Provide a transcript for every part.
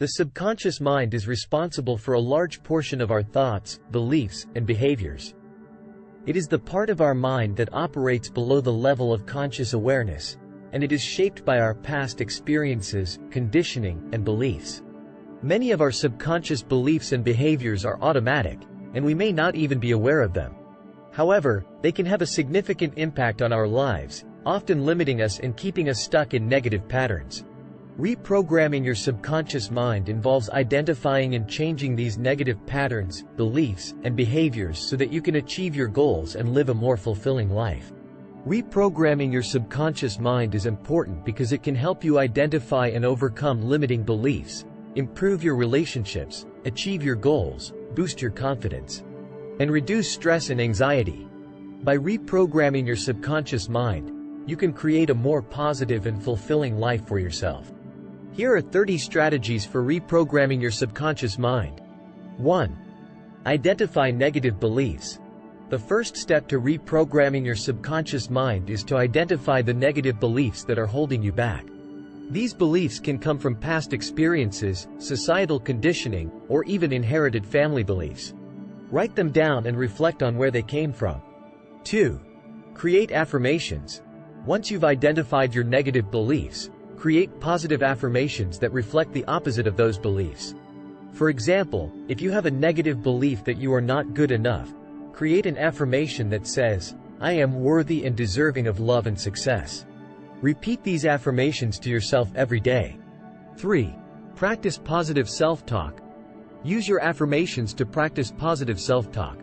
The subconscious mind is responsible for a large portion of our thoughts, beliefs, and behaviors. It is the part of our mind that operates below the level of conscious awareness, and it is shaped by our past experiences, conditioning, and beliefs. Many of our subconscious beliefs and behaviors are automatic, and we may not even be aware of them. However, they can have a significant impact on our lives, often limiting us and keeping us stuck in negative patterns. Reprogramming your subconscious mind involves identifying and changing these negative patterns, beliefs, and behaviors so that you can achieve your goals and live a more fulfilling life. Reprogramming your subconscious mind is important because it can help you identify and overcome limiting beliefs, improve your relationships, achieve your goals, boost your confidence, and reduce stress and anxiety. By reprogramming your subconscious mind, you can create a more positive and fulfilling life for yourself. Here are 30 strategies for reprogramming your subconscious mind. 1. Identify negative beliefs. The first step to reprogramming your subconscious mind is to identify the negative beliefs that are holding you back. These beliefs can come from past experiences, societal conditioning, or even inherited family beliefs. Write them down and reflect on where they came from. 2. Create affirmations. Once you've identified your negative beliefs, create positive affirmations that reflect the opposite of those beliefs. For example, if you have a negative belief that you are not good enough, create an affirmation that says, I am worthy and deserving of love and success. Repeat these affirmations to yourself every day. 3. Practice positive self-talk. Use your affirmations to practice positive self-talk.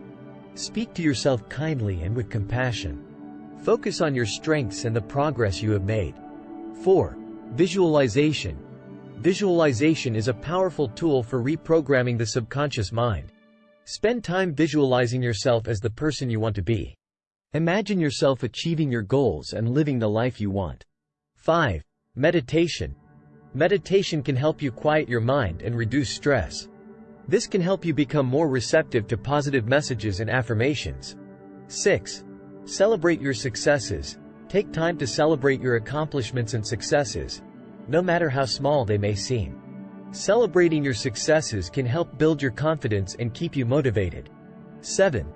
Speak to yourself kindly and with compassion. Focus on your strengths and the progress you have made. 4. Visualization. Visualization is a powerful tool for reprogramming the subconscious mind. Spend time visualizing yourself as the person you want to be. Imagine yourself achieving your goals and living the life you want. 5. Meditation. Meditation can help you quiet your mind and reduce stress. This can help you become more receptive to positive messages and affirmations. 6. Celebrate your successes. Take time to celebrate your accomplishments and successes, no matter how small they may seem. Celebrating your successes can help build your confidence and keep you motivated. 7.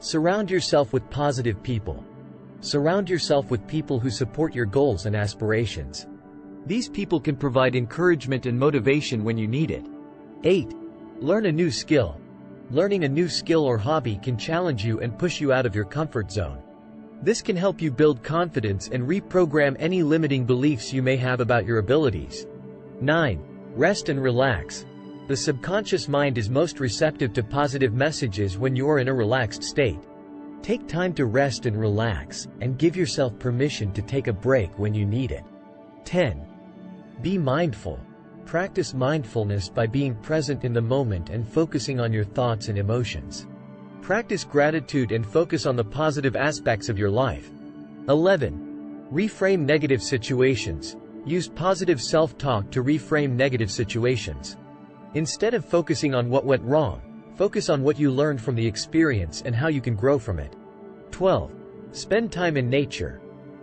Surround yourself with positive people. Surround yourself with people who support your goals and aspirations. These people can provide encouragement and motivation when you need it. 8. Learn a new skill. Learning a new skill or hobby can challenge you and push you out of your comfort zone. This can help you build confidence and reprogram any limiting beliefs you may have about your abilities. 9. Rest and relax. The subconscious mind is most receptive to positive messages when you are in a relaxed state. Take time to rest and relax, and give yourself permission to take a break when you need it. 10. Be mindful. Practice mindfulness by being present in the moment and focusing on your thoughts and emotions. Practice gratitude and focus on the positive aspects of your life. 11. Reframe negative situations. Use positive self-talk to reframe negative situations. Instead of focusing on what went wrong, focus on what you learned from the experience and how you can grow from it. 12. Spend time in nature.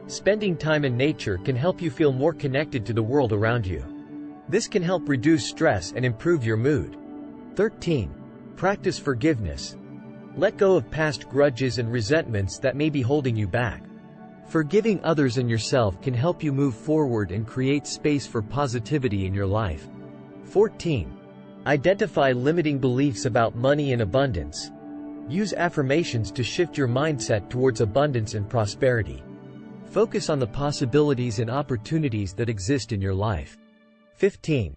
Spending time in nature can help you feel more connected to the world around you. This can help reduce stress and improve your mood. 13. Practice forgiveness. Let go of past grudges and resentments that may be holding you back. Forgiving others and yourself can help you move forward and create space for positivity in your life. 14. Identify limiting beliefs about money and abundance. Use affirmations to shift your mindset towards abundance and prosperity. Focus on the possibilities and opportunities that exist in your life. 15.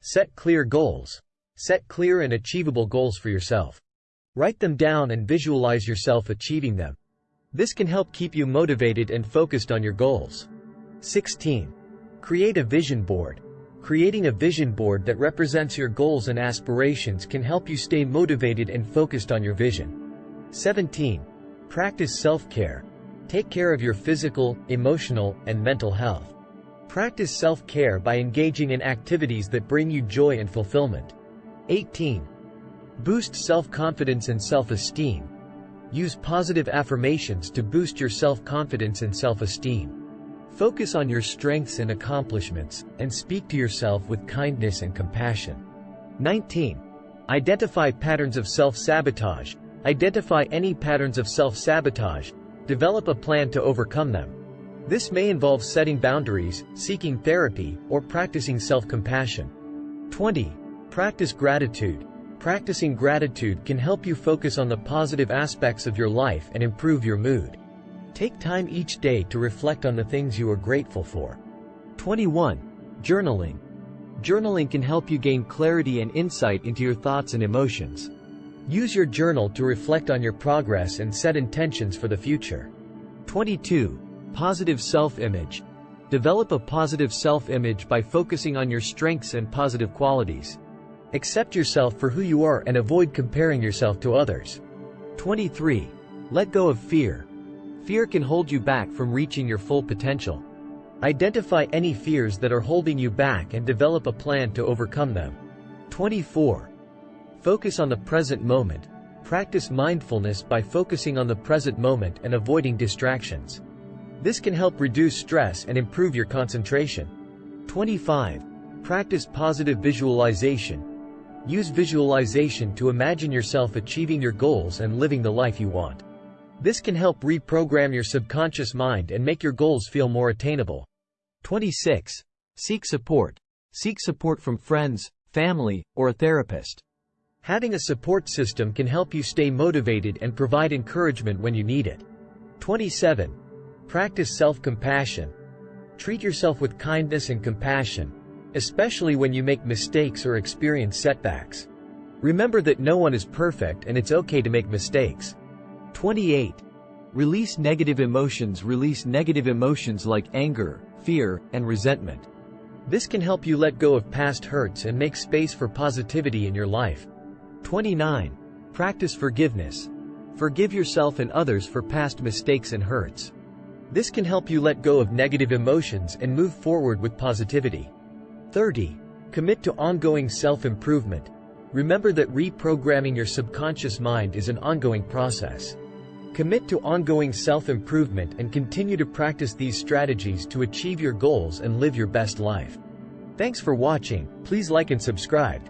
Set clear goals. Set clear and achievable goals for yourself. Write them down and visualize yourself achieving them. This can help keep you motivated and focused on your goals. 16. Create a vision board. Creating a vision board that represents your goals and aspirations can help you stay motivated and focused on your vision. 17. Practice self-care. Take care of your physical, emotional, and mental health. Practice self-care by engaging in activities that bring you joy and fulfillment. 18. Boost self-confidence and self-esteem. Use positive affirmations to boost your self-confidence and self-esteem. Focus on your strengths and accomplishments, and speak to yourself with kindness and compassion. 19. Identify patterns of self-sabotage. Identify any patterns of self-sabotage. Develop a plan to overcome them. This may involve setting boundaries, seeking therapy, or practicing self-compassion. 20. Practice gratitude. Practicing gratitude can help you focus on the positive aspects of your life and improve your mood. Take time each day to reflect on the things you are grateful for. 21. Journaling. Journaling can help you gain clarity and insight into your thoughts and emotions. Use your journal to reflect on your progress and set intentions for the future. 22. Positive self-image. Develop a positive self-image by focusing on your strengths and positive qualities. Accept yourself for who you are and avoid comparing yourself to others. 23. Let go of fear. Fear can hold you back from reaching your full potential. Identify any fears that are holding you back and develop a plan to overcome them. 24. Focus on the present moment. Practice mindfulness by focusing on the present moment and avoiding distractions. This can help reduce stress and improve your concentration. 25. Practice positive visualization. Use visualization to imagine yourself achieving your goals and living the life you want. This can help reprogram your subconscious mind and make your goals feel more attainable. 26. Seek support. Seek support from friends, family, or a therapist. Having a support system can help you stay motivated and provide encouragement when you need it. 27. Practice self-compassion. Treat yourself with kindness and compassion, especially when you make mistakes or experience setbacks. Remember that no one is perfect and it's okay to make mistakes. 28. Release negative emotions Release negative emotions like anger, fear, and resentment. This can help you let go of past hurts and make space for positivity in your life. 29. Practice forgiveness. Forgive yourself and others for past mistakes and hurts. This can help you let go of negative emotions and move forward with positivity. 30. Commit to ongoing self-improvement. Remember that reprogramming your subconscious mind is an ongoing process. Commit to ongoing self-improvement and continue to practice these strategies to achieve your goals and live your best life. Thanks for watching, please like and subscribe.